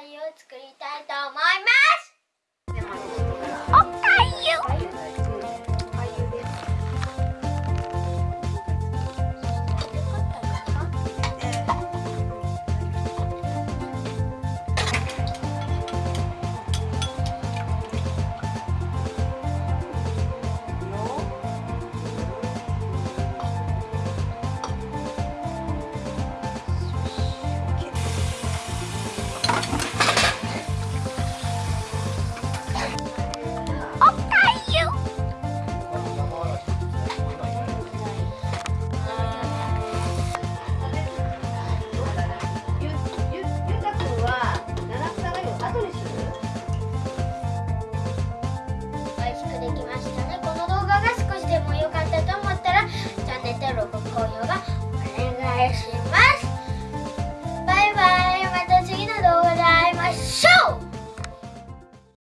を作りたいと思います。Bye.